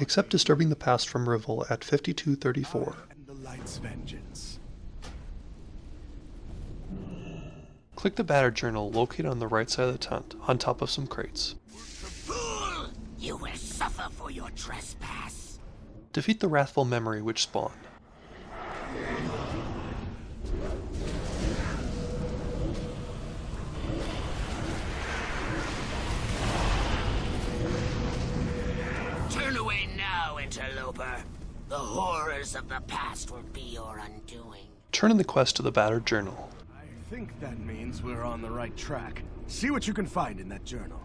Accept Disturbing the Past from Rivel at 5234. And the light's vengeance. Click the Battered Journal located on the right side of the tent, on top of some crates. Fool! You will suffer for your trespass. Defeat the Wrathful Memory which spawned. Interloper. The horrors of the past will be your undoing. Turn in the quest to the Battered Journal. I think that means we're on the right track. See what you can find in that journal.